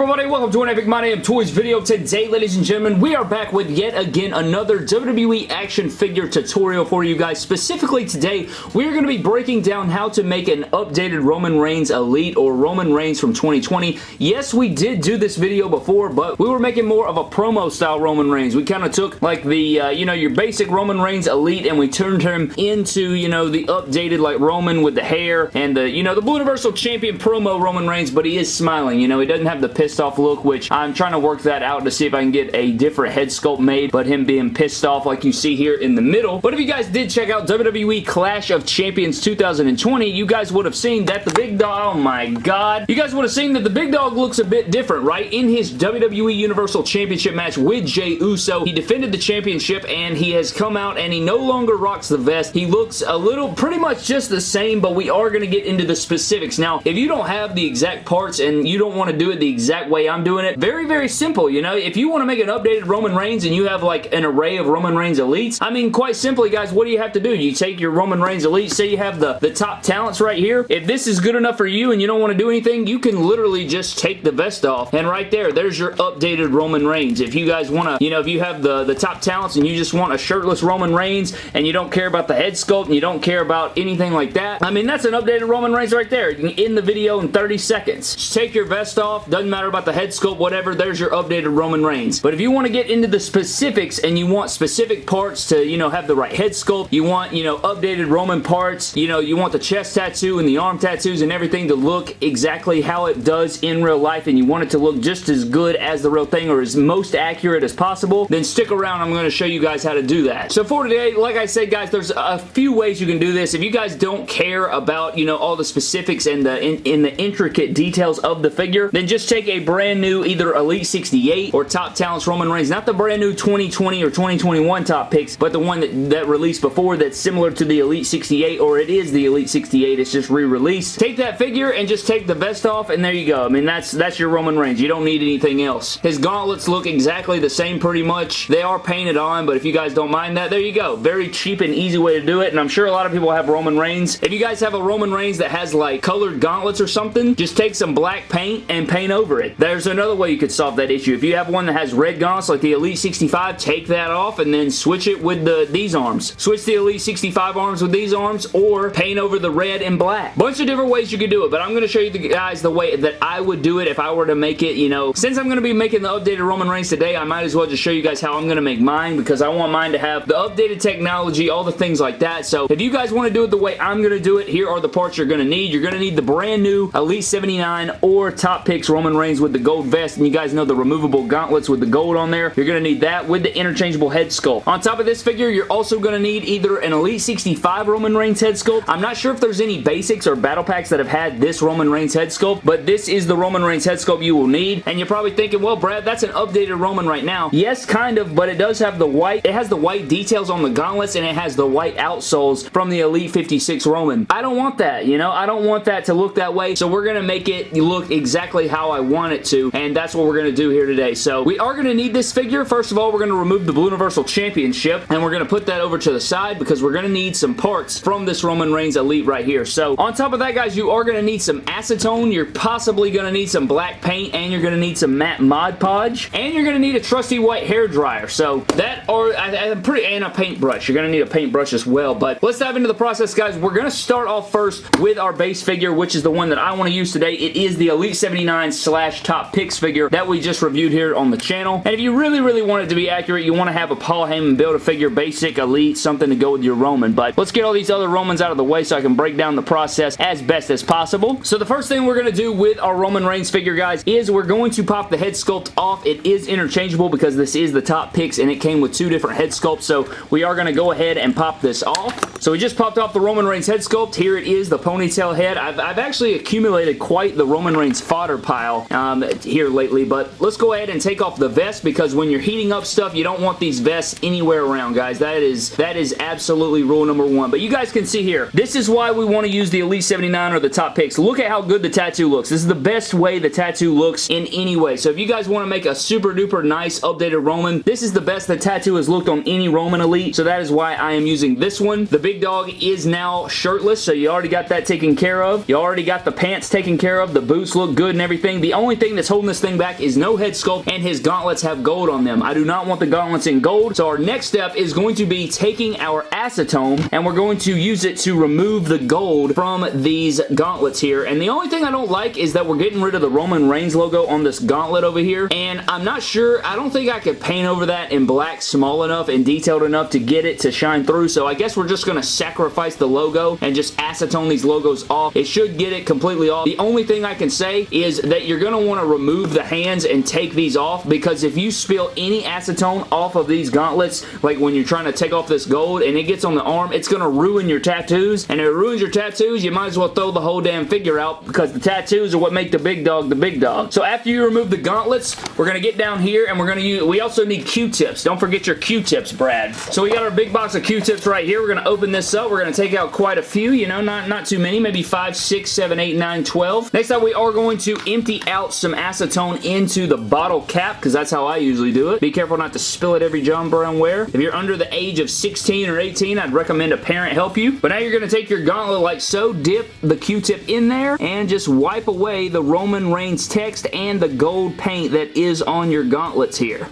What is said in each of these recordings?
everybody? Welcome to an Epic My Damn Toys video. Today, ladies and gentlemen, we are back with yet again another WWE action figure tutorial for you guys. Specifically today, we're going to be breaking down how to make an updated Roman Reigns Elite or Roman Reigns from 2020. Yes, we did do this video before, but we were making more of a promo style Roman Reigns. We kind of took like the, uh, you know, your basic Roman Reigns Elite and we turned him into, you know, the updated like Roman with the hair and the, you know, the Blue Universal Champion promo Roman Reigns, but he is smiling. You know, he doesn't have the pissed off look, which I'm trying to work that out to see if I can get a different head sculpt made, but him being pissed off like you see here in the middle. But if you guys did check out WWE Clash of Champions 2020, you guys would have seen that the big dog, oh my god, you guys would have seen that the big dog looks a bit different, right? In his WWE Universal Championship match with Jey Uso, he defended the championship and he has come out and he no longer rocks the vest. He looks a little, pretty much just the same, but we are going to get into the specifics. Now, if you don't have the exact parts and you don't want to do it the exact exact way I'm doing it. Very, very simple, you know? If you want to make an updated Roman Reigns and you have like an array of Roman Reigns Elites, I mean, quite simply, guys, what do you have to do? You take your Roman Reigns Elite, say you have the, the top talents right here. If this is good enough for you and you don't want to do anything, you can literally just take the vest off and right there, there's your updated Roman Reigns. If you guys want to, you know, if you have the, the top talents and you just want a shirtless Roman Reigns and you don't care about the head sculpt and you don't care about anything like that, I mean, that's an updated Roman Reigns right there. You can end the video in 30 seconds. Just take your vest off. Doesn't matter about the head sculpt, whatever, there's your updated Roman Reigns. But if you want to get into the specifics and you want specific parts to, you know, have the right head sculpt, you want, you know, updated Roman parts, you know, you want the chest tattoo and the arm tattoos and everything to look exactly how it does in real life and you want it to look just as good as the real thing or as most accurate as possible, then stick around. I'm going to show you guys how to do that. So for today, like I said, guys, there's a few ways you can do this. If you guys don't care about, you know, all the specifics and the in, in the intricate details of the figure, then just take a brand new either Elite 68 or Top Talents Roman Reigns. Not the brand new 2020 or 2021 top picks, but the one that, that released before that's similar to the Elite 68 or it is the Elite 68. It's just re-released. Take that figure and just take the vest off and there you go. I mean, that's, that's your Roman Reigns. You don't need anything else. His gauntlets look exactly the same pretty much. They are painted on, but if you guys don't mind that, there you go. Very cheap and easy way to do it, and I'm sure a lot of people have Roman Reigns. If you guys have a Roman Reigns that has like colored gauntlets or something, just take some black paint and paint over it. There's another way you could solve that issue. If you have one that has red gauntlets like the Elite 65, take that off and then switch it with the these arms. Switch the Elite 65 arms with these arms or paint over the red and black. Bunch of different ways you could do it, but I'm going to show you the guys the way that I would do it if I were to make it, you know, since I'm going to be making the updated Roman Reigns today, I might as well just show you guys how I'm going to make mine because I want mine to have the updated technology, all the things like that. So if you guys want to do it the way I'm going to do it, here are the parts you're going to need. You're going to need the brand new Elite 79 or Top Picks Roman Reigns with the gold vest, and you guys know the removable gauntlets with the gold on there. You're going to need that with the interchangeable head sculpt. On top of this figure, you're also going to need either an Elite 65 Roman Reigns head sculpt. I'm not sure if there's any basics or battle packs that have had this Roman Reigns head sculpt, but this is the Roman Reigns head sculpt you will need. And you're probably thinking, well, Brad, that's an updated Roman right now. Yes, kind of, but it does have the white. It has the white details on the gauntlets and it has the white outsoles from the Elite 56 Roman. I don't want that, you know? I don't want that to look that way, so we're going to make it look exactly how I want it to, and that's what we're going to do here today. So we are going to need this figure. First of all, we're going to remove the Blue Universal Championship, and we're going to put that over to the side because we're going to need some parts from this Roman Reigns Elite right here. So on top of that, guys, you are going to need some acetone. You're possibly going to need some black paint, and you're going to need some matte Mod Podge, and you're going to need a trusty white hair dryer. So that are I, I'm pretty and a paintbrush. You're going to need a paintbrush as well. But let's dive into the process, guys. We're going to start off first with our base figure, which is the one that I want to use today. It is the Elite 79 slash Top Picks figure that we just reviewed here on the channel. And if you really, really want it to be accurate, you want to have a Paul Heyman Build-A-Figure Basic Elite, something to go with your Roman. But let's get all these other Romans out of the way so I can break down the process as best as possible. So the first thing we're going to do with our Roman Reigns figure, guys, is we're going to pop the head sculpt off. It is interchangeable because this is the top picks and it came with two different head sculpts. So we are going to go ahead and pop this off. So we just popped off the Roman Reigns head sculpt. Here it is, the ponytail head. I've, I've actually accumulated quite the Roman Reigns fodder pile um, here lately, but let's go ahead and take off the vest because when you're heating up stuff, you don't want these vests anywhere around, guys. That is, that is absolutely rule number one. But you guys can see here, this is why we want to use the Elite 79 or the top picks. Look at how good the tattoo looks. This is the best way the tattoo looks in any way. So if you guys want to make a super duper nice updated Roman, this is the best the tattoo has looked on any Roman Elite. So that is why I am using this one. The big dog is now shirtless, so you already got that taken care of. You already got the pants taken care of. The boots look good and everything. The only only thing that's holding this thing back is no head sculpt and his gauntlets have gold on them. I do not want the gauntlets in gold, so our next step is going to be taking our acetone and we're going to use it to remove the gold from these gauntlets here. And the only thing I don't like is that we're getting rid of the Roman Reigns logo on this gauntlet over here. And I'm not sure, I don't think I could paint over that in black small enough and detailed enough to get it to shine through. So I guess we're just going to sacrifice the logo and just acetone these logos off. It should get it completely off. The only thing I can say is that you're going to want to remove the hands and take these off because if you spill any acetone off of these gauntlets, like when you're trying to take off this gold and it gets on the arm, it's going to ruin your tattoos. And if it ruins your tattoos, you might as well throw the whole damn figure out because the tattoos are what make the big dog the big dog. So after you remove the gauntlets, we're going to get down here and we're going to use, we also need Q-tips. Don't forget your Q-tips, Brad. So we got our big box of Q-tips right here. We're going to open this up. We're going to take out quite a few, you know, not, not too many, maybe 5, 6, 7, 8, 9, 12. Next up, we are going to empty out some acetone into the bottle cap because that's how I usually do it. Be careful not to spill it every John Brown wear. If you're under the age of 16 or 18, I'd recommend a parent help you. But now you're going to take your gauntlet like so, dip the Q-tip in there, and just wipe away the Roman Reigns text and the gold paint that is on your gauntlets here.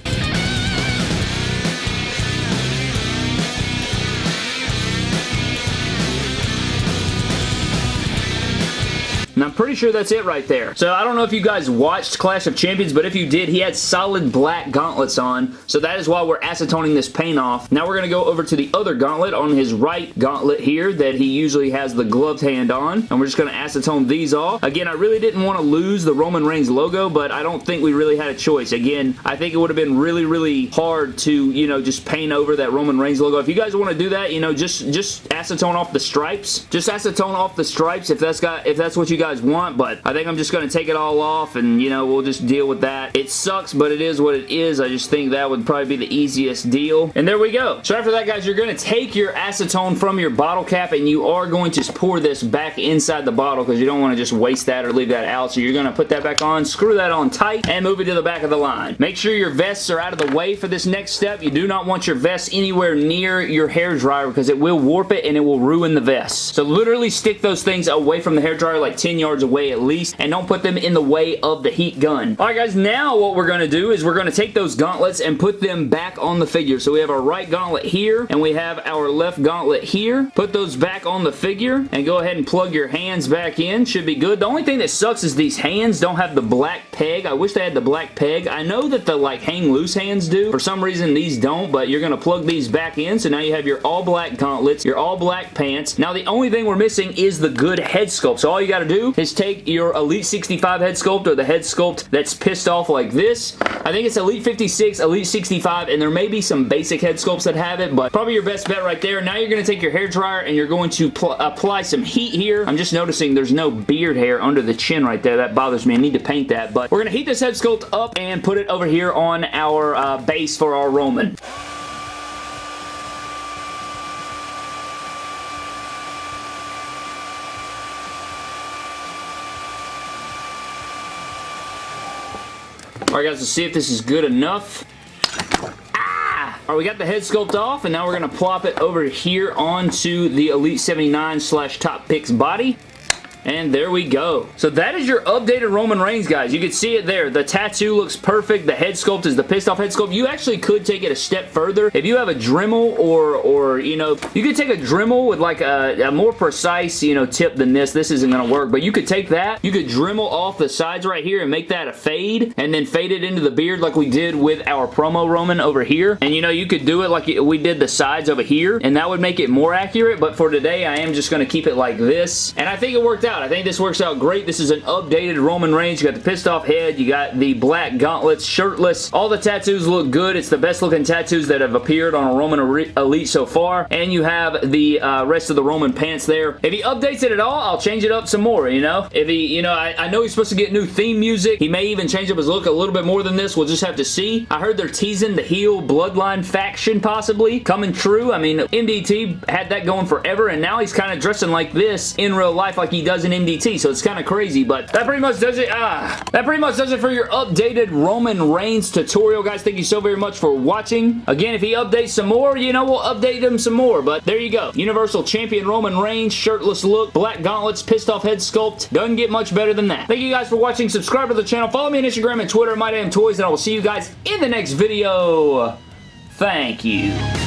I'm pretty sure that's it right there. So I don't know if you guys watched Clash of Champions, but if you did, he had solid black gauntlets on. So that is why we're acetoning this paint off. Now we're going to go over to the other gauntlet on his right gauntlet here that he usually has the gloved hand on. And we're just going to acetone these off. Again, I really didn't want to lose the Roman Reigns logo, but I don't think we really had a choice. Again, I think it would have been really, really hard to, you know, just paint over that Roman Reigns logo. If you guys want to do that, you know, just, just acetone off the stripes. Just acetone off the stripes if that's got, if that's what you guys guys want, but I think I'm just going to take it all off and, you know, we'll just deal with that. It sucks, but it is what it is. I just think that would probably be the easiest deal. And there we go. So after that, guys, you're going to take your acetone from your bottle cap and you are going to pour this back inside the bottle because you don't want to just waste that or leave that out. So you're going to put that back on, screw that on tight, and move it to the back of the line. Make sure your vests are out of the way for this next step. You do not want your vest anywhere near your hair dryer because it will warp it and it will ruin the vest. So literally stick those things away from the hair dryer like 10 yards away at least, and don't put them in the way of the heat gun. Alright guys, now what we're going to do is we're going to take those gauntlets and put them back on the figure. So we have our right gauntlet here, and we have our left gauntlet here. Put those back on the figure, and go ahead and plug your hands back in. Should be good. The only thing that sucks is these hands don't have the black peg. I wish they had the black peg. I know that the like hang loose hands do. For some reason these don't, but you're going to plug these back in. So now you have your all black gauntlets, your all black pants. Now the only thing we're missing is the good head sculpt. So all you got to do is take your Elite 65 head sculpt or the head sculpt that's pissed off like this. I think it's Elite 56, Elite 65, and there may be some basic head sculpts that have it, but probably your best bet right there. Now you're going to take your hair dryer and you're going to apply some heat here. I'm just noticing there's no beard hair under the chin right there. That bothers me. I need to paint that, but we're going to heat this head sculpt up and put it over here on our uh, base for our Roman. Alright guys, let's see if this is good enough. Ah! Alright, we got the head sculpt off, and now we're going to plop it over here onto the Elite 79 slash Top Picks body. And there we go. So that is your updated Roman Reigns, guys. You can see it there. The tattoo looks perfect. The head sculpt is the pissed off head sculpt. You actually could take it a step further. If you have a Dremel or, or you know, you could take a Dremel with like a, a more precise, you know, tip than this. This isn't going to work, but you could take that. You could Dremel off the sides right here and make that a fade and then fade it into the beard like we did with our promo Roman over here. And you know, you could do it like we did the sides over here and that would make it more accurate, but for today, I am just going to keep it like this. And I think it worked out out. I think this works out great. This is an updated Roman Reigns. You got the pissed off head. You got the black gauntlets, shirtless. All the tattoos look good. It's the best looking tattoos that have appeared on a Roman Elite so far. And you have the uh, rest of the Roman pants there. If he updates it at all, I'll change it up some more, you know? If he, you know, I, I know he's supposed to get new theme music. He may even change up his look a little bit more than this. We'll just have to see. I heard they're teasing the heel bloodline faction possibly coming true. I mean, MDT had that going forever and now he's kind of dressing like this in real life like he does an MDT, so it's kind of crazy, but that pretty much does it. Ah, that pretty much does it for your updated Roman Reigns tutorial, guys. Thank you so very much for watching. Again, if he updates some more, you know, we'll update him some more, but there you go. Universal Champion Roman Reigns, shirtless look, black gauntlets, pissed off head sculpt. Doesn't get much better than that. Thank you guys for watching. Subscribe to the channel. Follow me on Instagram and Twitter, My Damn Toys, and I will see you guys in the next video. Thank you.